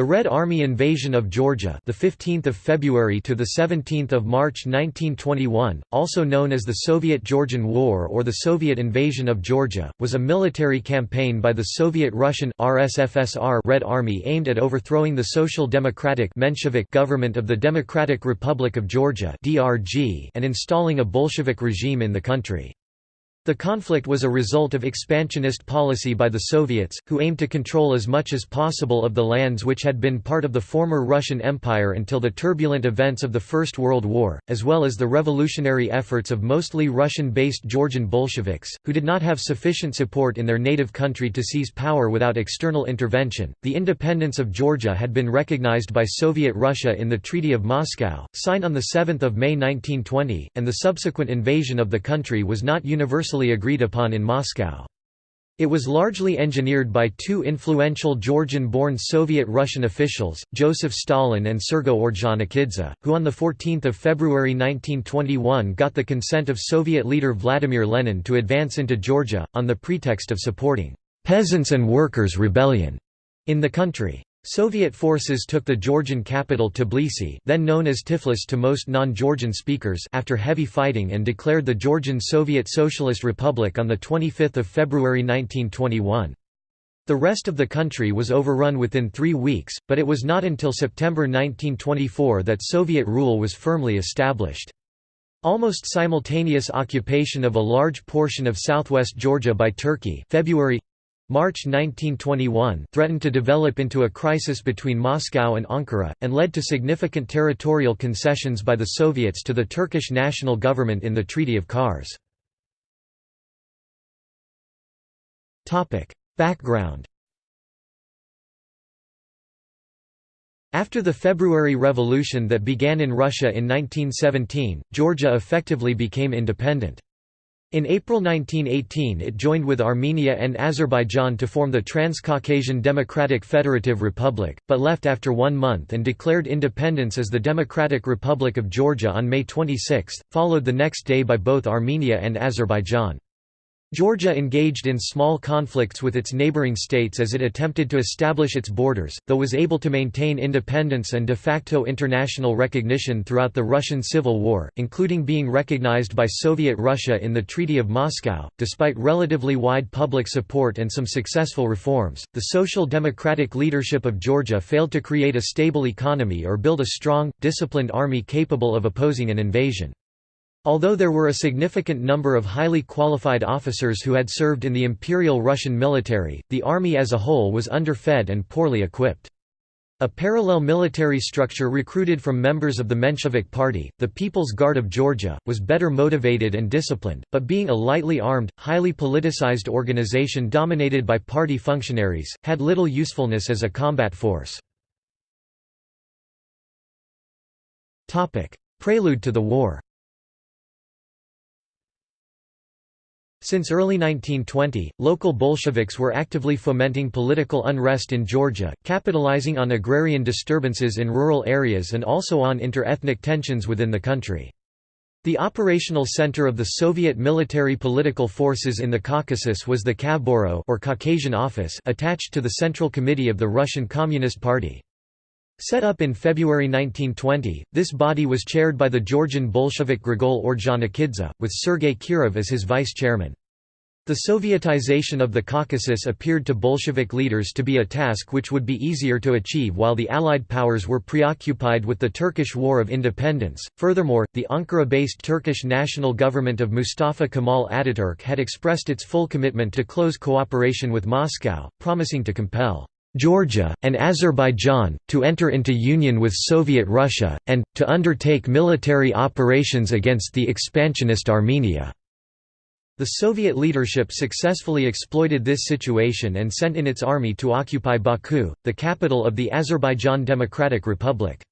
The Red Army invasion of Georgia, the 15th of February to the 17th of March 1921, also known as the Soviet-Georgian War or the Soviet invasion of Georgia, was a military campaign by the Soviet-Russian RSFSR Red Army aimed at overthrowing the Social Democratic Menshevik government of the Democratic Republic of Georgia (DRG) and installing a Bolshevik regime in the country. The conflict was a result of expansionist policy by the Soviets, who aimed to control as much as possible of the lands which had been part of the former Russian Empire until the turbulent events of the First World War, as well as the revolutionary efforts of mostly Russian-based Georgian Bolsheviks, who did not have sufficient support in their native country to seize power without external intervention. The independence of Georgia had been recognized by Soviet Russia in the Treaty of Moscow, signed on 7 May 1920, and the subsequent invasion of the country was not universally universally agreed upon in Moscow. It was largely engineered by two influential Georgian-born Soviet-Russian officials, Joseph Stalin and Sergo Ordzhonikidze, who on 14 February 1921 got the consent of Soviet leader Vladimir Lenin to advance into Georgia, on the pretext of supporting «peasants' and workers' rebellion» in the country. Soviet forces took the Georgian capital Tbilisi then known as Tiflis to most non-Georgian speakers after heavy fighting and declared the Georgian Soviet Socialist Republic on 25 February 1921. The rest of the country was overrun within three weeks, but it was not until September 1924 that Soviet rule was firmly established. Almost simultaneous occupation of a large portion of southwest Georgia by Turkey February March 1921 threatened to develop into a crisis between Moscow and Ankara, and led to significant territorial concessions by the Soviets to the Turkish national government in the Treaty of Kars. Background After the February Revolution that began in Russia in 1917, Georgia effectively became independent. In April 1918 it joined with Armenia and Azerbaijan to form the Transcaucasian Democratic Federative Republic, but left after one month and declared independence as the Democratic Republic of Georgia on May 26, followed the next day by both Armenia and Azerbaijan. Georgia engaged in small conflicts with its neighboring states as it attempted to establish its borders, though was able to maintain independence and de facto international recognition throughout the Russian Civil War, including being recognized by Soviet Russia in the Treaty of Moscow. Despite relatively wide public support and some successful reforms, the social democratic leadership of Georgia failed to create a stable economy or build a strong, disciplined army capable of opposing an invasion. Although there were a significant number of highly qualified officers who had served in the Imperial Russian military, the army as a whole was underfed and poorly equipped. A parallel military structure recruited from members of the Menshevik Party, the People's Guard of Georgia, was better motivated and disciplined, but being a lightly armed, highly politicized organization dominated by party functionaries, had little usefulness as a combat force. Prelude to the war Since early 1920, local Bolsheviks were actively fomenting political unrest in Georgia, capitalizing on agrarian disturbances in rural areas and also on inter-ethnic tensions within the country. The operational center of the Soviet military political forces in the Caucasus was the Kavburo or Caucasian Office attached to the Central Committee of the Russian Communist Party. Set up in February 1920, this body was chaired by the Georgian Bolshevik Grigol Ordzhonikidze, with Sergei Kirov as his vice-chairman. The Sovietization of the Caucasus appeared to Bolshevik leaders to be a task which would be easier to achieve while the Allied powers were preoccupied with the Turkish War of Independence. Furthermore, the Ankara based Turkish national government of Mustafa Kemal Ataturk had expressed its full commitment to close cooperation with Moscow, promising to compel Georgia, and Azerbaijan, to enter into union with Soviet Russia, and, to undertake military operations against the expansionist Armenia. The Soviet leadership successfully exploited this situation and sent in its army to occupy Baku, the capital of the Azerbaijan Democratic Republic.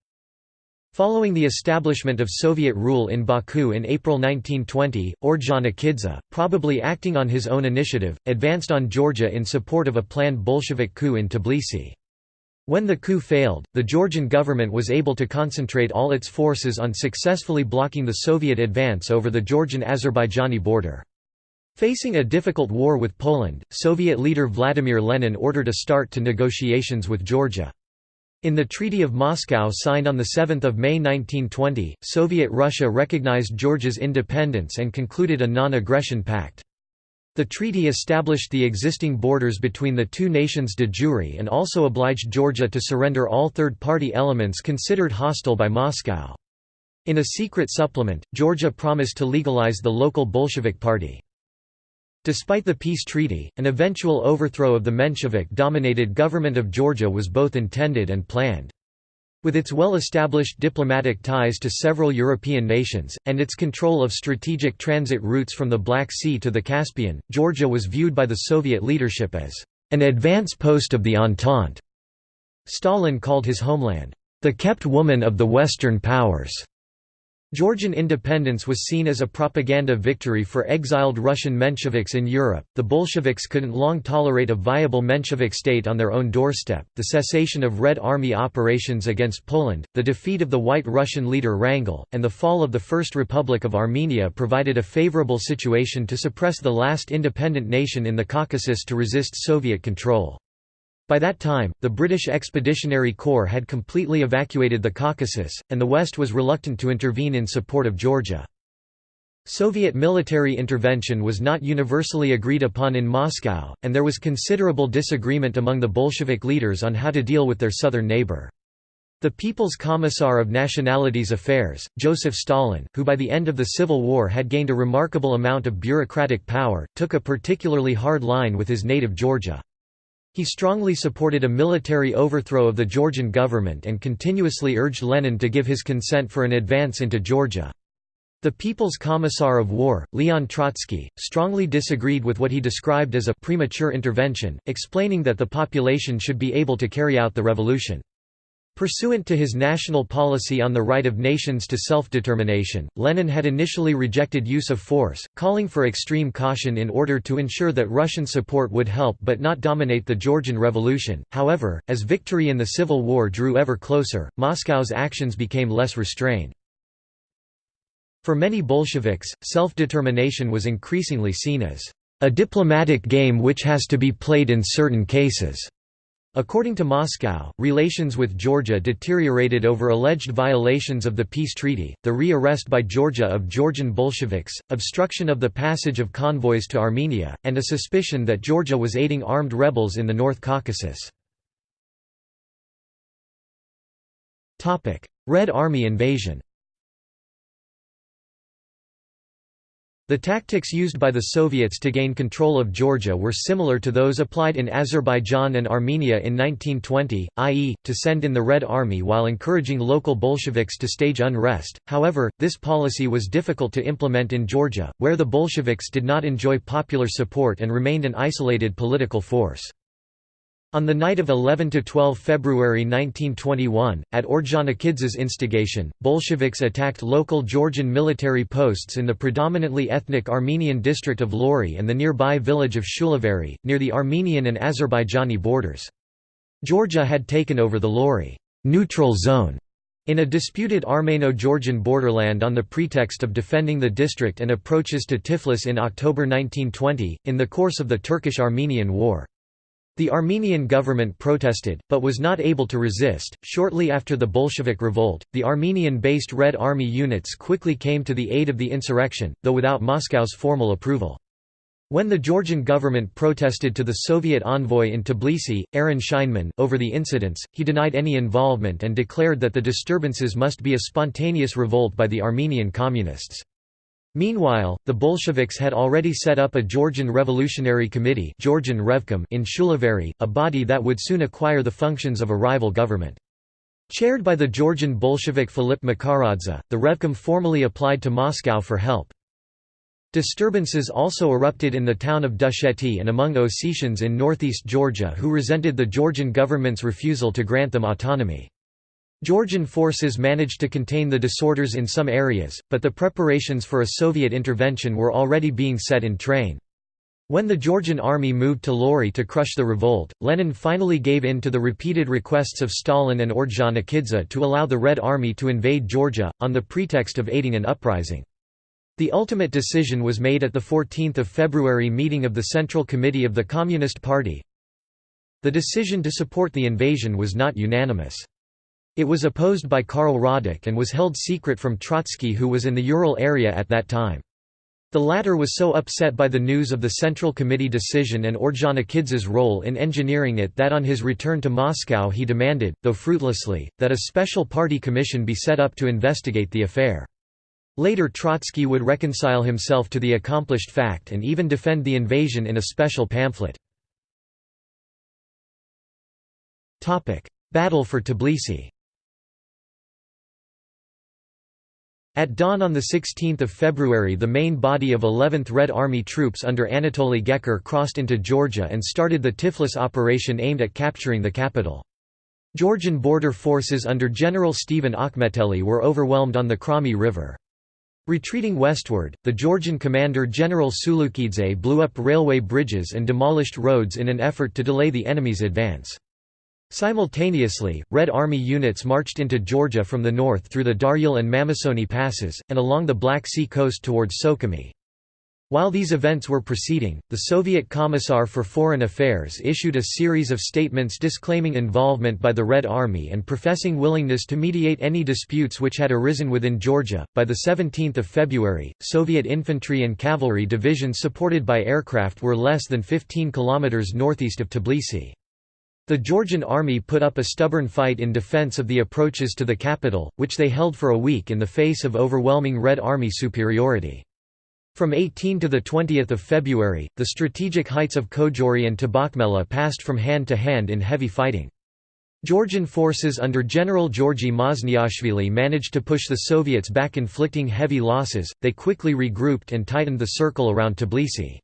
Following the establishment of Soviet rule in Baku in April 1920, Ordzhonikidze, probably acting on his own initiative, advanced on Georgia in support of a planned Bolshevik coup in Tbilisi. When the coup failed, the Georgian government was able to concentrate all its forces on successfully blocking the Soviet advance over the Georgian-Azerbaijani border. Facing a difficult war with Poland, Soviet leader Vladimir Lenin ordered a start to negotiations with Georgia. In the Treaty of Moscow signed on 7 May 1920, Soviet Russia recognized Georgia's independence and concluded a non-aggression pact. The treaty established the existing borders between the two nations de jure and also obliged Georgia to surrender all third-party elements considered hostile by Moscow. In a secret supplement, Georgia promised to legalize the local Bolshevik party. Despite the peace treaty, an eventual overthrow of the Menshevik-dominated government of Georgia was both intended and planned. With its well-established diplomatic ties to several European nations, and its control of strategic transit routes from the Black Sea to the Caspian, Georgia was viewed by the Soviet leadership as an advance post of the Entente. Stalin called his homeland, the kept woman of the Western powers. Georgian independence was seen as a propaganda victory for exiled Russian Mensheviks in Europe. The Bolsheviks couldn't long tolerate a viable Menshevik state on their own doorstep. The cessation of Red Army operations against Poland, the defeat of the White Russian leader Wrangel, and the fall of the First Republic of Armenia provided a favorable situation to suppress the last independent nation in the Caucasus to resist Soviet control. By that time, the British Expeditionary Corps had completely evacuated the Caucasus, and the West was reluctant to intervene in support of Georgia. Soviet military intervention was not universally agreed upon in Moscow, and there was considerable disagreement among the Bolshevik leaders on how to deal with their southern neighbor. The People's Commissar of Nationalities Affairs, Joseph Stalin, who by the end of the Civil War had gained a remarkable amount of bureaucratic power, took a particularly hard line with his native Georgia. He strongly supported a military overthrow of the Georgian government and continuously urged Lenin to give his consent for an advance into Georgia. The People's Commissar of War, Leon Trotsky, strongly disagreed with what he described as a premature intervention, explaining that the population should be able to carry out the revolution. Pursuant to his national policy on the right of nations to self-determination, Lenin had initially rejected use of force, calling for extreme caution in order to ensure that Russian support would help but not dominate the Georgian Revolution. However, as victory in the Civil War drew ever closer, Moscow's actions became less restrained. For many Bolsheviks, self-determination was increasingly seen as a diplomatic game which has to be played in certain cases. According to Moscow, relations with Georgia deteriorated over alleged violations of the peace treaty, the re-arrest by Georgia of Georgian Bolsheviks, obstruction of the passage of convoys to Armenia, and a suspicion that Georgia was aiding armed rebels in the North Caucasus. Red Army invasion The tactics used by the Soviets to gain control of Georgia were similar to those applied in Azerbaijan and Armenia in 1920, i.e., to send in the Red Army while encouraging local Bolsheviks to stage unrest. However, this policy was difficult to implement in Georgia, where the Bolsheviks did not enjoy popular support and remained an isolated political force. On the night of 11–12 February 1921, at Ordzhonikidze's instigation, Bolsheviks attacked local Georgian military posts in the predominantly ethnic Armenian district of Lori and the nearby village of Shulaveri, near the Armenian and Azerbaijani borders. Georgia had taken over the Lori neutral zone in a disputed Armeno-Georgian borderland on the pretext of defending the district and approaches to Tiflis in October 1920, in the course of the Turkish-Armenian War. The Armenian government protested, but was not able to resist. Shortly after the Bolshevik revolt, the Armenian based Red Army units quickly came to the aid of the insurrection, though without Moscow's formal approval. When the Georgian government protested to the Soviet envoy in Tbilisi, Aaron Scheinman, over the incidents, he denied any involvement and declared that the disturbances must be a spontaneous revolt by the Armenian communists. Meanwhile, the Bolsheviks had already set up a Georgian Revolutionary Committee Georgian Revcom in Shulaveri, a body that would soon acquire the functions of a rival government. Chaired by the Georgian Bolshevik Filip Makharadze, the Revcom formally applied to Moscow for help. Disturbances also erupted in the town of Dusheti and among Ossetians in northeast Georgia who resented the Georgian government's refusal to grant them autonomy. Georgian forces managed to contain the disorders in some areas, but the preparations for a Soviet intervention were already being set in train. When the Georgian army moved to Lori to crush the revolt, Lenin finally gave in to the repeated requests of Stalin and Ordzhonikidze to allow the Red Army to invade Georgia, on the pretext of aiding an uprising. The ultimate decision was made at the 14 February meeting of the Central Committee of the Communist Party, The decision to support the invasion was not unanimous. It was opposed by Karl Radek and was held secret from Trotsky who was in the Ural area at that time. The latter was so upset by the news of the Central Committee decision and Ordzhonikidze's role in engineering it that on his return to Moscow he demanded, though fruitlessly, that a special party commission be set up to investigate the affair. Later Trotsky would reconcile himself to the accomplished fact and even defend the invasion in a special pamphlet. Battle for Tbilisi At dawn on 16 February the main body of 11th Red Army troops under Anatoly Gekker crossed into Georgia and started the Tiflis operation aimed at capturing the capital. Georgian border forces under General Stephen Akhmeteli were overwhelmed on the Krami River. Retreating westward, the Georgian commander General Tsulukidze blew up railway bridges and demolished roads in an effort to delay the enemy's advance. Simultaneously, Red Army units marched into Georgia from the north through the Daryal and Mamisoni passes, and along the Black Sea coast towards Sukhumi. While these events were proceeding, the Soviet Commissar for Foreign Affairs issued a series of statements disclaiming involvement by the Red Army and professing willingness to mediate any disputes which had arisen within Georgia. By the 17th of February, Soviet infantry and cavalry divisions supported by aircraft were less than 15 kilometers northeast of Tbilisi. The Georgian army put up a stubborn fight in defense of the approaches to the capital, which they held for a week in the face of overwhelming Red Army superiority. From 18 to 20 February, the strategic heights of Kojori and Tabakmela passed from hand to hand in heavy fighting. Georgian forces under General Georgi Mazniashvili managed to push the Soviets back inflicting heavy losses, they quickly regrouped and tightened the circle around Tbilisi.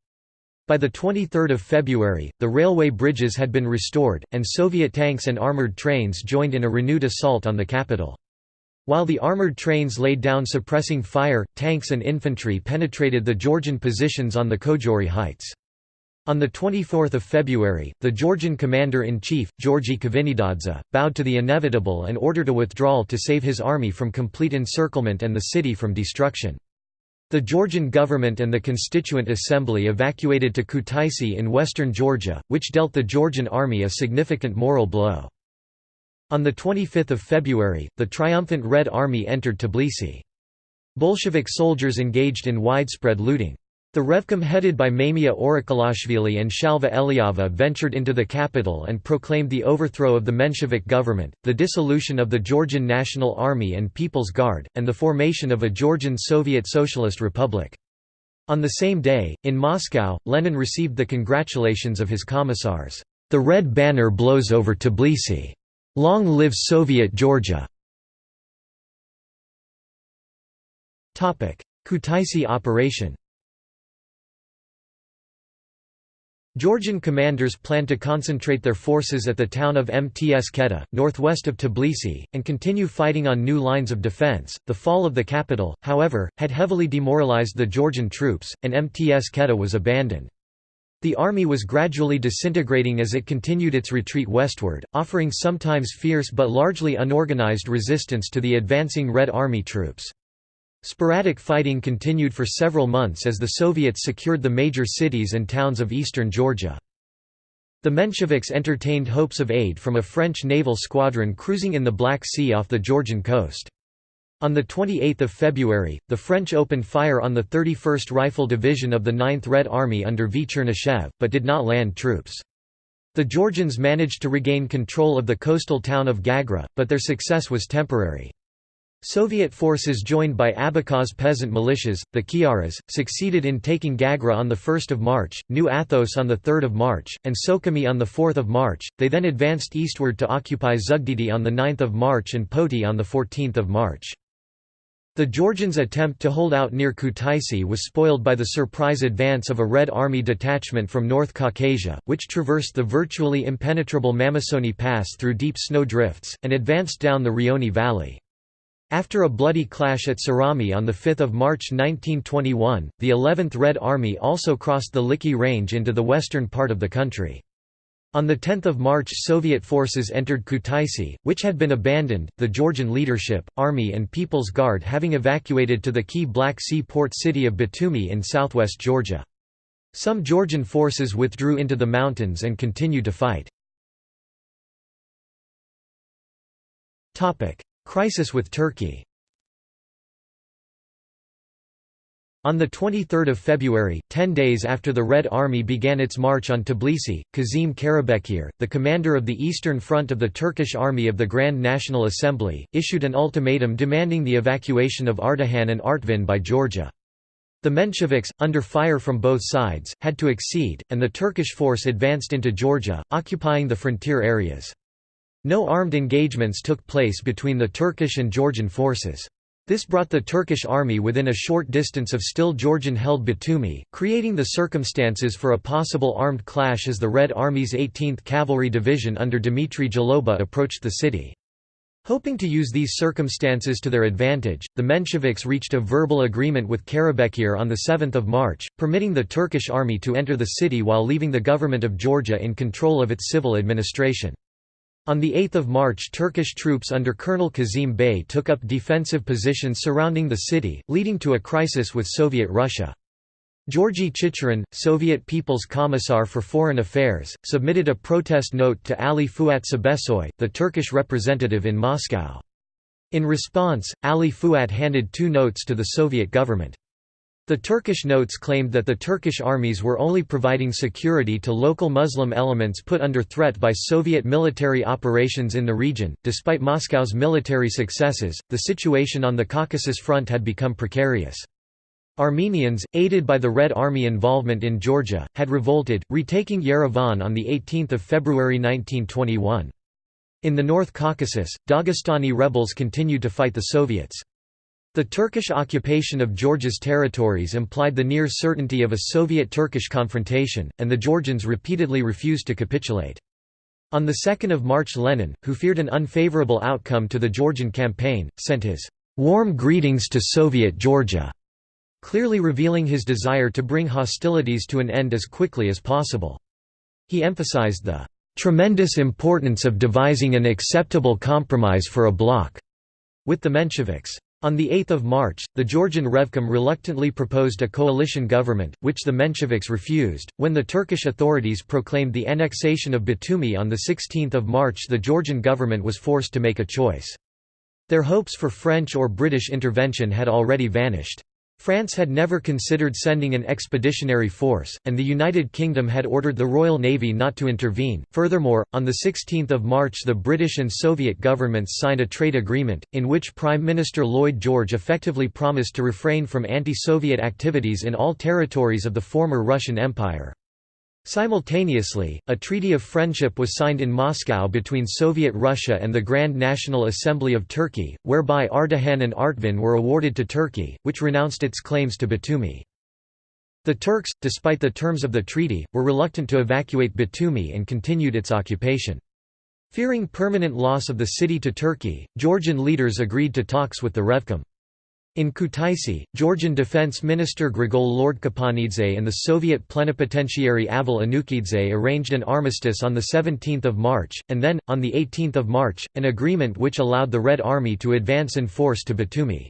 By 23 February, the railway bridges had been restored, and Soviet tanks and armoured trains joined in a renewed assault on the capital. While the armoured trains laid down suppressing fire, tanks and infantry penetrated the Georgian positions on the Kojori heights. On 24 February, the Georgian commander-in-chief, Georgy Kvinitadze, bowed to the inevitable and ordered a withdrawal to save his army from complete encirclement and the city from destruction. The Georgian government and the Constituent Assembly evacuated to Kutaisi in western Georgia, which dealt the Georgian army a significant moral blow. On 25 February, the triumphant Red Army entered Tbilisi. Bolshevik soldiers engaged in widespread looting. The Revcom headed by Mamia Orakhelashvili and Shalva Eliava ventured into the capital and proclaimed the overthrow of the Menshevik government, the dissolution of the Georgian National Army and People's Guard, and the formation of a Georgian Soviet Socialist Republic. On the same day, in Moscow, Lenin received the congratulations of his commissars. The red banner blows over Tbilisi. Long live Soviet Georgia! Kutaisi operation Georgian commanders planned to concentrate their forces at the town of Mtskheta, northwest of Tbilisi, and continue fighting on new lines of defense. The fall of the capital, however, had heavily demoralized the Georgian troops, and Mtskheta was abandoned. The army was gradually disintegrating as it continued its retreat westward, offering sometimes fierce but largely unorganized resistance to the advancing Red Army troops. Sporadic fighting continued for several months as the Soviets secured the major cities and towns of eastern Georgia. The Mensheviks entertained hopes of aid from a French naval squadron cruising in the Black Sea off the Georgian coast. On 28 February, the French opened fire on the 31st Rifle Division of the 9th Red Army under V. Chernyshev, but did not land troops. The Georgians managed to regain control of the coastal town of Gagra, but their success was temporary. Soviet forces joined by Abkhaz peasant militias, the Kyaras, succeeded in taking Gagra on 1 March, New Athos on 3 March, and Sukhumi on 4 March, they then advanced eastward to occupy Zugdidi on 9 March and Poti on 14 March. The Georgians' attempt to hold out near Kutaisi was spoiled by the surprise advance of a Red Army detachment from North Caucasia, which traversed the virtually impenetrable Mamisoni Pass through deep snow drifts, and advanced down the Rioni Valley. After a bloody clash at Surami on 5 March 1921, the 11th Red Army also crossed the Likhi Range into the western part of the country. On 10 March Soviet forces entered Kutaisi, which had been abandoned, the Georgian leadership, army and People's Guard having evacuated to the key Black Sea port city of Batumi in southwest Georgia. Some Georgian forces withdrew into the mountains and continued to fight. Crisis with Turkey On 23 February, ten days after the Red Army began its march on Tbilisi, Kazim Karabekir, the commander of the Eastern Front of the Turkish Army of the Grand National Assembly, issued an ultimatum demanding the evacuation of Ardahan and Artvin by Georgia. The Mensheviks, under fire from both sides, had to accede, and the Turkish force advanced into Georgia, occupying the frontier areas. No armed engagements took place between the Turkish and Georgian forces. This brought the Turkish army within a short distance of still Georgian-held Batumi, creating the circumstances for a possible armed clash as the Red Army's 18th Cavalry Division under Dmitry Zhloba approached the city. Hoping to use these circumstances to their advantage, the Mensheviks reached a verbal agreement with Karabekir on 7 March, permitting the Turkish army to enter the city while leaving the government of Georgia in control of its civil administration. On 8 March Turkish troops under Colonel Kazim Bey took up defensive positions surrounding the city, leading to a crisis with Soviet Russia. Georgy Chicherin, Soviet People's Commissar for Foreign Affairs, submitted a protest note to Ali Fuat Cebesoy, the Turkish representative in Moscow. In response, Ali Fuat handed two notes to the Soviet government. The Turkish notes claimed that the Turkish armies were only providing security to local Muslim elements put under threat by Soviet military operations in the region. Despite Moscow's military successes, the situation on the Caucasus front had become precarious. Armenians, aided by the Red Army involvement in Georgia, had revolted, retaking Yerevan on 18 February 1921. In the North Caucasus, Dagestani rebels continued to fight the Soviets. The Turkish occupation of Georgia's territories implied the near certainty of a Soviet-Turkish confrontation, and the Georgians repeatedly refused to capitulate. On 2 March Lenin, who feared an unfavorable outcome to the Georgian campaign, sent his "'warm greetings to Soviet Georgia' clearly revealing his desire to bring hostilities to an end as quickly as possible. He emphasized the "'tremendous importance of devising an acceptable compromise for a bloc' with the Mensheviks. On 8 March, the Georgian Revcom reluctantly proposed a coalition government, which the Mensheviks refused. When the Turkish authorities proclaimed the annexation of Batumi on 16 March the Georgian government was forced to make a choice. Their hopes for French or British intervention had already vanished. France had never considered sending an expeditionary force, and the United Kingdom had ordered the Royal Navy not to intervene. Furthermore, on 16 March the British and Soviet governments signed a trade agreement, in which Prime Minister Lloyd George effectively promised to refrain from anti-Soviet activities in all territories of the former Russian Empire. Simultaneously, a treaty of friendship was signed in Moscow between Soviet Russia and the Grand National Assembly of Turkey, whereby Ardahan and Artvin were awarded to Turkey, which renounced its claims to Batumi. The Turks, despite the terms of the treaty, were reluctant to evacuate Batumi and continued its occupation. Fearing permanent loss of the city to Turkey, Georgian leaders agreed to talks with the Revcom. In Kutaisi, Georgian Defense Minister Grigol Lordkipanidze and the Soviet plenipotentiary Avel Enukidze arranged an armistice on 17 March, and then, on 18 March, an agreement which allowed the Red Army to advance in force to Batumi.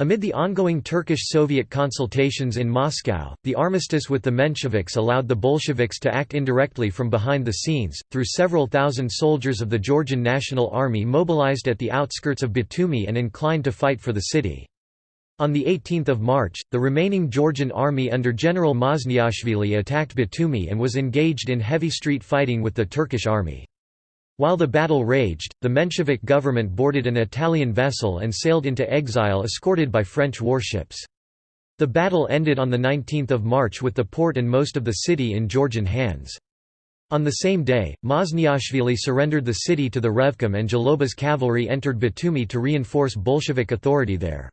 Amid the ongoing Turkish-Soviet consultations in Moscow, the armistice with the Mensheviks allowed the Bolsheviks to act indirectly from behind the scenes, through several thousand soldiers of the Georgian National Army mobilized at the outskirts of Batumi and inclined to fight for the city. On 18 March, the remaining Georgian army under General Mazniashvili attacked Batumi and was engaged in heavy street fighting with the Turkish army. While the battle raged, the Menshevik government boarded an Italian vessel and sailed into exile escorted by French warships. The battle ended on 19 March with the port and most of the city in Georgian hands. On the same day, Mazniashvili surrendered the city to the Revcom and Zhloba's cavalry entered Batumi to reinforce Bolshevik authority there.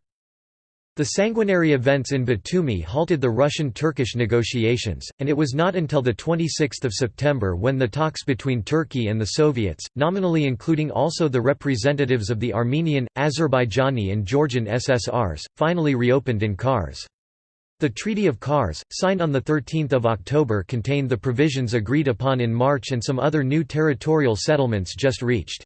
The sanguinary events in Batumi halted the Russian-Turkish negotiations, and it was not until 26 September when the talks between Turkey and the Soviets, nominally including also the representatives of the Armenian, Azerbaijani and Georgian SSRs, finally reopened in Kars. The Treaty of Kars, signed on 13 October contained the provisions agreed upon in March and some other new territorial settlements just reached.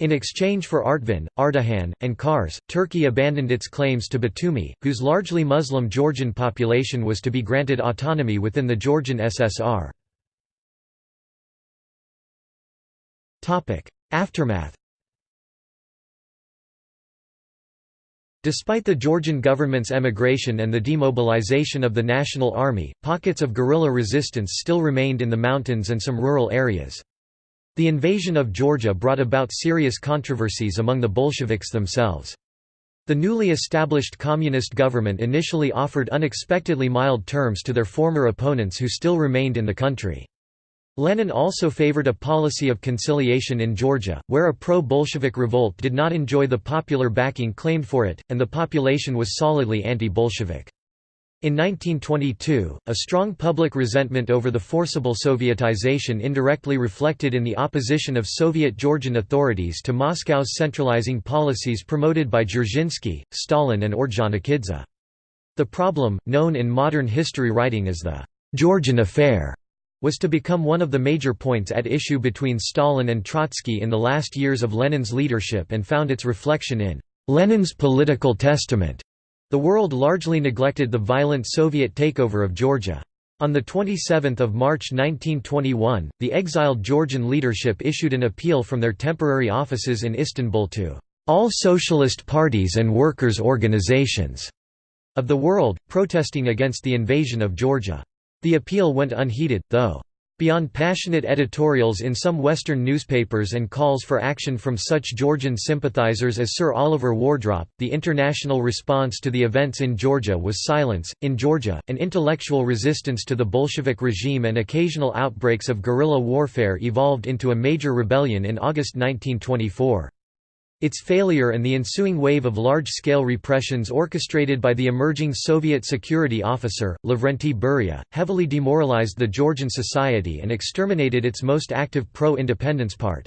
In exchange for Artvin, Ardahan, and Kars, Turkey abandoned its claims to Batumi, whose largely Muslim Georgian population was to be granted autonomy within the Georgian SSR. Aftermath Despite the Georgian government's emigration and the demobilization of the National Army, pockets of guerrilla resistance still remained in the mountains and some rural areas. The invasion of Georgia brought about serious controversies among the Bolsheviks themselves. The newly established communist government initially offered unexpectedly mild terms to their former opponents who still remained in the country. Lenin also favored a policy of conciliation in Georgia, where a pro-Bolshevik revolt did not enjoy the popular backing claimed for it, and the population was solidly anti-Bolshevik. In 1922, a strong public resentment over the forcible Sovietization indirectly reflected in the opposition of Soviet Georgian authorities to Moscow's centralizing policies promoted by Dzerzhinsky, Stalin and Ordzhonikidze. The problem, known in modern history writing as the «Georgian Affair», was to become one of the major points at issue between Stalin and Trotsky in the last years of Lenin's leadership and found its reflection in «Lenin's Political Testament», the world largely neglected the violent Soviet takeover of Georgia. On 27 March 1921, the exiled Georgian leadership issued an appeal from their temporary offices in Istanbul to all socialist parties and workers' organizations of the world, protesting against the invasion of Georgia. The appeal went unheeded, though. Beyond passionate editorials in some Western newspapers and calls for action from such Georgian sympathizers as Sir Oliver Wardrop, the international response to the events in Georgia was silence. In Georgia, an intellectual resistance to the Bolshevik regime and occasional outbreaks of guerrilla warfare evolved into a major rebellion in August 1924. Its failure and the ensuing wave of large-scale repressions orchestrated by the emerging Soviet security officer, Lavrenti Beria, heavily demoralized the Georgian society and exterminated its most active pro-independence part.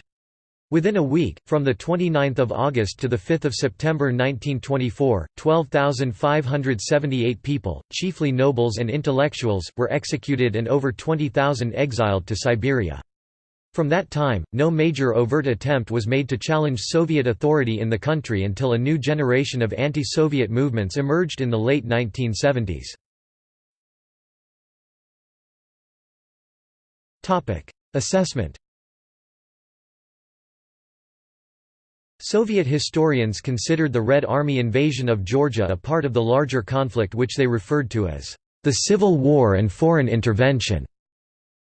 Within a week, from 29 August to 5 September 1924, 12,578 people, chiefly nobles and intellectuals, were executed and over 20,000 exiled to Siberia. From that time, no major overt attempt was made to challenge Soviet authority in the country until a new generation of anti-Soviet movements emerged in the late 1970s. Assessment Soviet historians considered the Red Army invasion of Georgia a part of the larger conflict which they referred to as the Civil War and Foreign Intervention.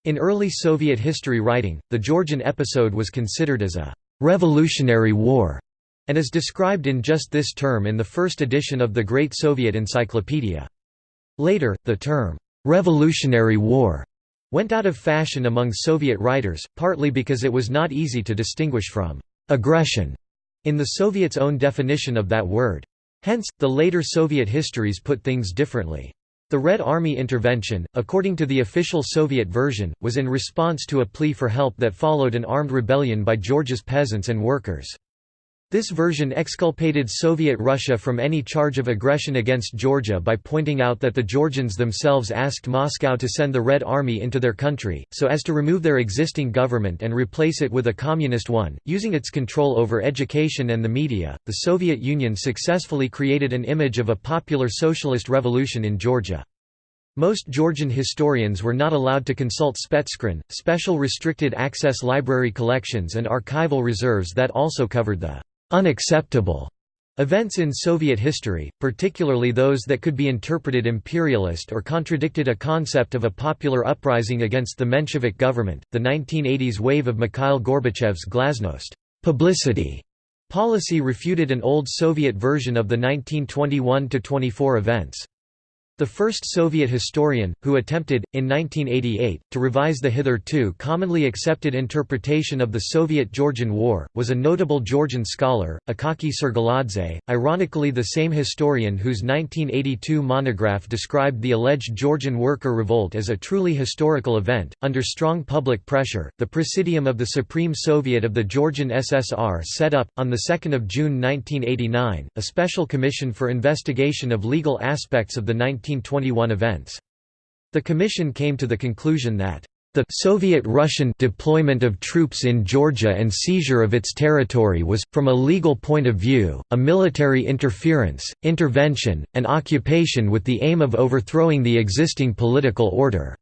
In early Soviet history writing, the Georgian episode was considered as a «revolutionary war» and is described in just this term in the first edition of the Great Soviet Encyclopedia. Later, the term «revolutionary war» went out of fashion among Soviet writers, partly because it was not easy to distinguish from «aggression» in the Soviets' own definition of that word. Hence, the later Soviet histories put things differently. The Red Army intervention, according to the official Soviet version, was in response to a plea for help that followed an armed rebellion by Georgia's peasants and workers. This version exculpated Soviet Russia from any charge of aggression against Georgia by pointing out that the Georgians themselves asked Moscow to send the Red Army into their country, so as to remove their existing government and replace it with a communist one. Using its control over education and the media, the Soviet Union successfully created an image of a popular socialist revolution in Georgia. Most Georgian historians were not allowed to consult Spetskhran, special restricted access library collections and archival reserves that also covered the unacceptable events in Soviet history, particularly those that could be interpreted imperialist or contradicted a concept of a popular uprising against the Menshevik government. The 1980s wave of Mikhail Gorbachev's glasnost publicity policy refuted an old Soviet version of the 1921–24 events. The first Soviet historian, who attempted, in 1988, to revise the hitherto commonly accepted interpretation of the Soviet-Georgian War, was a notable Georgian scholar, Akaki Surguladze, ironically the same historian whose 1982 monograph described the alleged Georgian worker revolt as a truly historical event. Under strong public pressure, the Presidium of the Supreme Soviet of the Georgian SSR set up, on 2 June 1989, a special commission for investigation of legal aspects of the 19 1921 events. The commission came to the conclusion that the Soviet-Russian deployment of troops in Georgia and seizure of its territory was, from a legal point of view, a military interference, intervention, and occupation with the aim of overthrowing the existing political order.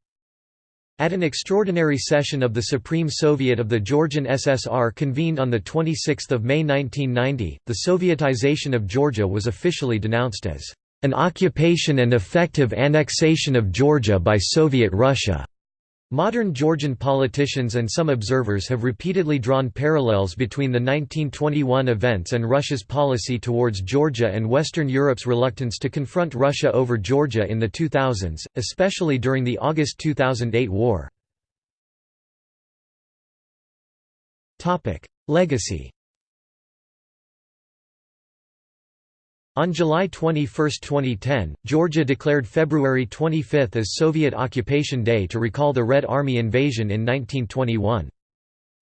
At an extraordinary session of the Supreme Soviet of the Georgian SSR convened on 26 May 1990, the Sovietization of Georgia was officially denounced as an occupation and effective annexation of Georgia by Soviet Russia. Modern Georgian politicians and some observers have repeatedly drawn parallels between the 1921 events and Russia's policy towards Georgia and Western Europe's reluctance to confront Russia over Georgia in the 2000s, especially during the August 2008 war. Legacy On July 21, 2010, Georgia declared February 25 as Soviet Occupation Day to recall the Red Army invasion in 1921.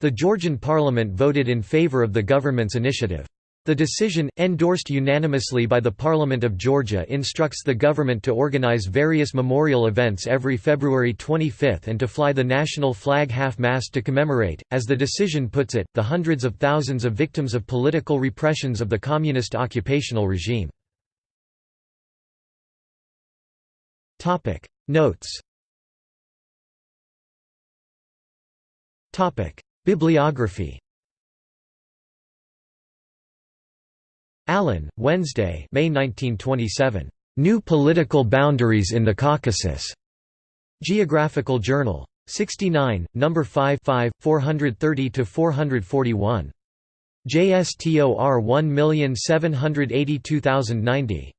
The Georgian parliament voted in favor of the government's initiative. The decision, endorsed unanimously by the Parliament of Georgia instructs the government to organize various memorial events every February 25 and to fly the national flag half-mast to commemorate, as the decision puts it, the hundreds of thousands of victims of political repressions of the communist occupational regime. Notes. Bibliography Allen, Wednesday May 1927. New Political Boundaries in the Caucasus. Geographical Journal. 69, No. 5 430–441. JSTOR 1782090.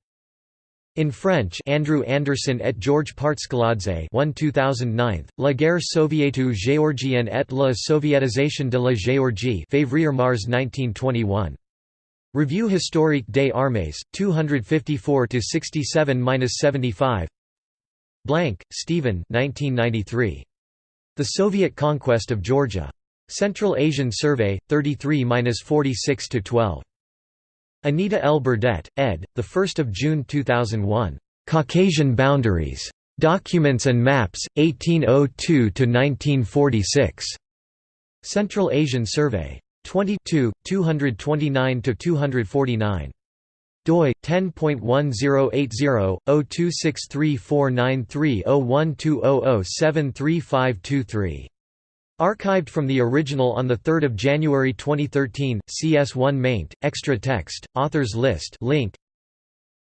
In French Andrew Anderson et Georges Partskhaladze 1 2009, La guerre soviétique géorgienne et la soviétisation de la Géorgie Février-Mars 1921. Revue historique des armées, 254–67–75 Blank, Stephen 1993. The Soviet Conquest of Georgia. Central Asian Survey, 33–46–12. Anita L. Burdett, ed., 1 June 2001. Caucasian Boundaries. Documents and Maps, 1802–1946. Central Asian Survey. 22, 229–249 doi 10.1080/026349301200735523 Archived from the original on 3 January 2013, CS1 maint, extra text, authors list link.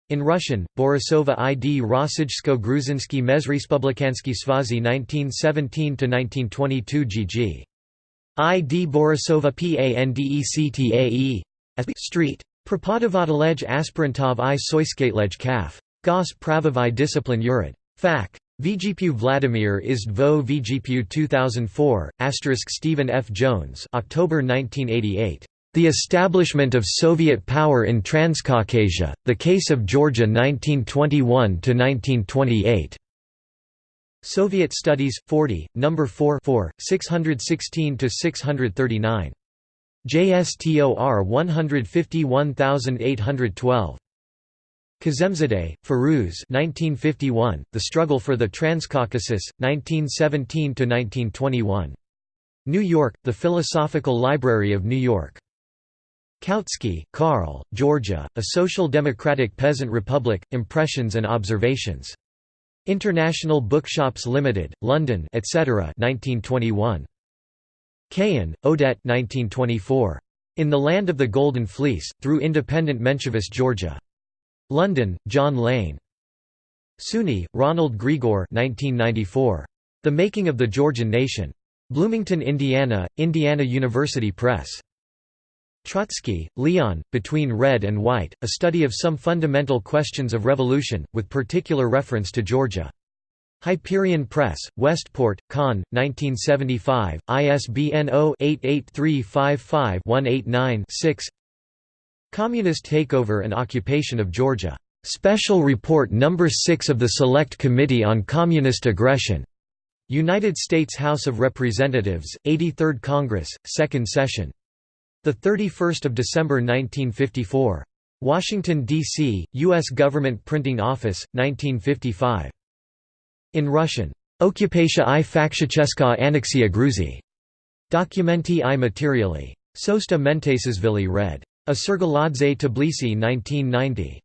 In Russian, Borisova id Rossijsko Gruzinski Mezrespublikansky Svazi 1917–1922 gg. ID Borisova Pandectae Street. Propodovatelej aspirantov i soiskatelej kaf. Gos pravovai discipline urad. Fac. VGPU Vladimir is Dvo VGPU 2004, asterisk Stephen F. Jones October 1988. The Establishment of Soviet Power in Transcaucasia, The Case of Georgia 1921–1928. Soviet Studies, 40, No. 4 616–639. JSTOR 151812. Kazemzadeh, Firuz 1951, The Struggle for the Transcaucasus, 1917–1921. New York, The Philosophical Library of New York. Kautsky, Karl, Georgia, A Social Democratic Peasant Republic, Impressions and Observations. International Bookshops Limited, London, etc. 1921. Cahan, Odette 1924. In the Land of the Golden Fleece, Through Independent Menshevist Georgia. London, John Lane. Suny, Ronald Grigor 1994. The Making of the Georgian Nation. Bloomington, Indiana, Indiana University Press. Trotsky, Leon, Between Red and White, a study of some fundamental questions of revolution, with particular reference to Georgia. Hyperion Press, Westport, Conn, 1975, ISBN 0-88355-189-6 Communist Takeover and Occupation of Georgia. Special Report No. 6 of the Select Committee on Communist Aggression. United States House of Representatives, 83rd Congress, 2nd Session. The 31st of December 1954. Washington D.C. U.S. Government Printing Office, 1955. In Russian. Okupation i fakticheska annexia Gruzi. Documenti i materiali. Sosta Mentesisvili red. A Surguladze Tbilisi 1990.